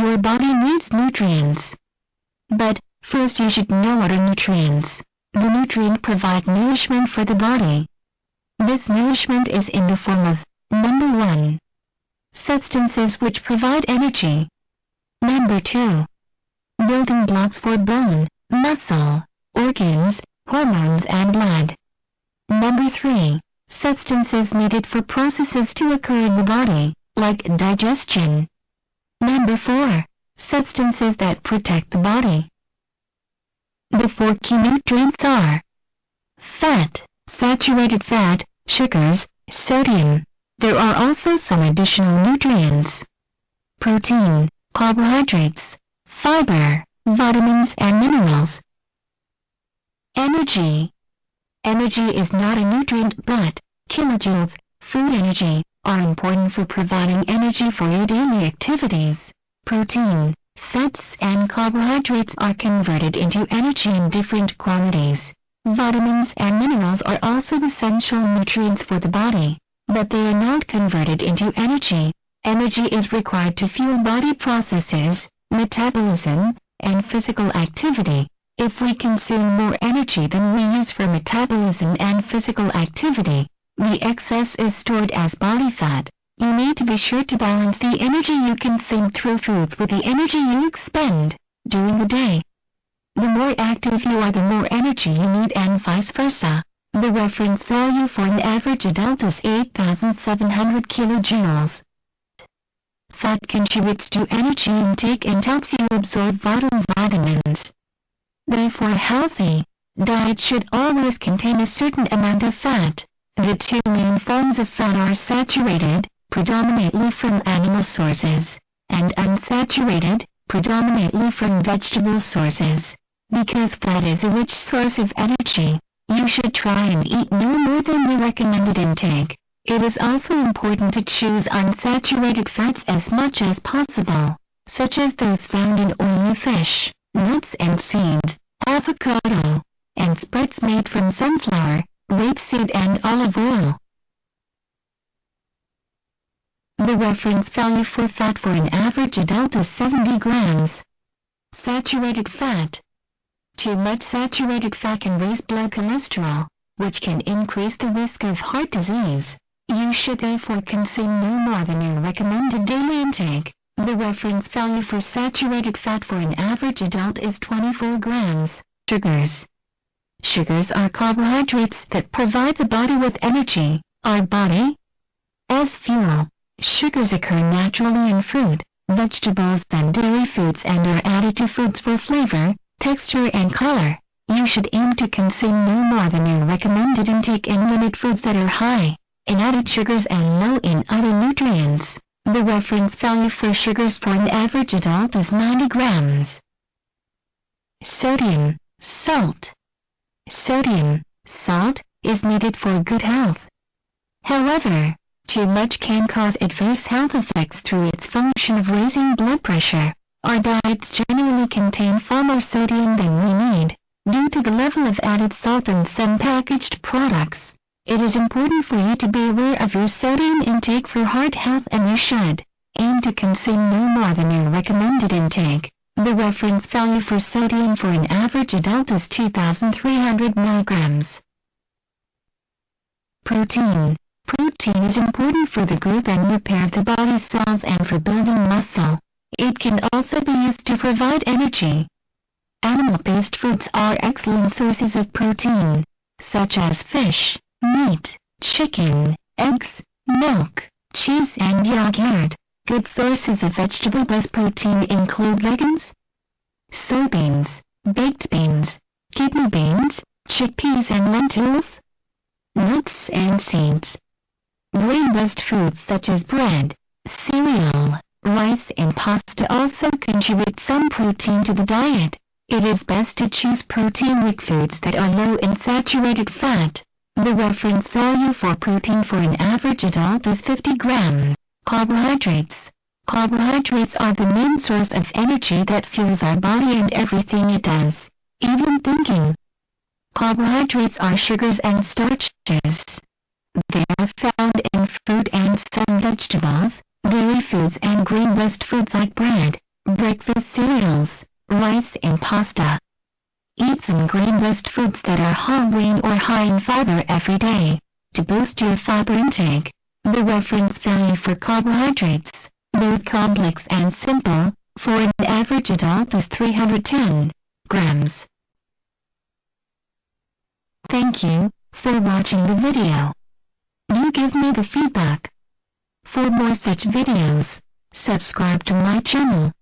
Your body needs nutrients. But, first you should know what are nutrients. The nutrient provide nourishment for the body. This nourishment is in the form of, number 1. Substances which provide energy. Number 2. Building blocks for bone, muscle, organs, hormones and blood. Number 3. Substances needed for processes to occur in the body, like digestion. Number 4. Substances that protect the body. The four key nutrients are fat, saturated fat, sugars, sodium. There are also some additional nutrients. Protein, carbohydrates, fiber, vitamins and minerals. Energy. Energy is not a nutrient but, kilojoules, food energy, are important for providing energy for your daily activities. Protein, fats and carbohydrates are converted into energy in different quantities. Vitamins and minerals are also essential nutrients for the body, but they are not converted into energy. Energy is required to fuel body processes, metabolism, and physical activity. If we consume more energy than we use for metabolism and physical activity, the excess is stored as body fat. You need to be sure to balance the energy you consume through foods with the energy you expend during the day. The more active you are the more energy you need and vice versa. The reference value for an average adult is 8,700 kilojoules. Fat contributes to energy intake and helps you absorb vital vitamins. Therefore healthy diet should always contain a certain amount of fat. The two main forms of fat are saturated, predominantly from animal sources, and unsaturated, predominantly from vegetable sources. Because fat is a rich source of energy, you should try and eat no more than the recommended intake. It is also important to choose unsaturated fats as much as possible, such as those found in oily fish, nuts and seeds, avocado, and spreads made from sunflower, rapeseed and olive oil. The reference value for fat for an average adult is 70 grams. Saturated fat. Too much saturated fat can raise blood cholesterol, which can increase the risk of heart disease. You should therefore consume no more than your recommended daily intake. The reference value for saturated fat for an average adult is 24 grams. Sugars. Sugars are carbohydrates that provide the body with energy, our body. As fuel, sugars occur naturally in fruit, vegetables and dairy foods and are added to foods for flavor, texture and color. You should aim to consume no more than your recommended intake and limit foods that are high in added sugars and low in other nutrients. The reference value for sugars for an average adult is 90 grams. Sodium, salt. Sodium, salt, is needed for good health. However, too much can cause adverse health effects through its function of raising blood pressure. Our diets generally contain far more sodium than we need, due to the level of added salt in some packaged products. It is important for you to be aware of your sodium intake for heart health and you should aim to consume no more than your recommended intake. The reference value for sodium for an average adult is 2,300 milligrams. Protein. Protein is important for the growth and repair of the body's cells and for building muscle. It can also be used to provide energy. Animal-based foods are excellent sources of protein, such as fish, meat, chicken, eggs, milk, cheese and yogurt. Good sources of vegetable-based protein include legumes, soybeans, baked beans, kidney beans, chickpeas and lentils, nuts and seeds. Grain-based foods such as bread, cereal, rice and pasta also contribute some protein to the diet. It is best to choose protein-rich foods that are low in saturated fat. The reference value for protein for an average adult is 50 grams. Carbohydrates. Carbohydrates are the main source of energy that fuels our body and everything it does, even thinking. Carbohydrates are sugars and starches. They are found in fruit and some vegetables, dairy foods and grain-based foods like bread, breakfast cereals, rice and pasta. Eat some grain-based foods that are whole grain or high in fiber every day. To boost your fiber intake, the reference value for carbohydrates, both complex and simple, for an average adult is 310 grams. Thank you for watching the video. Do give me the feedback. For more such videos, subscribe to my channel.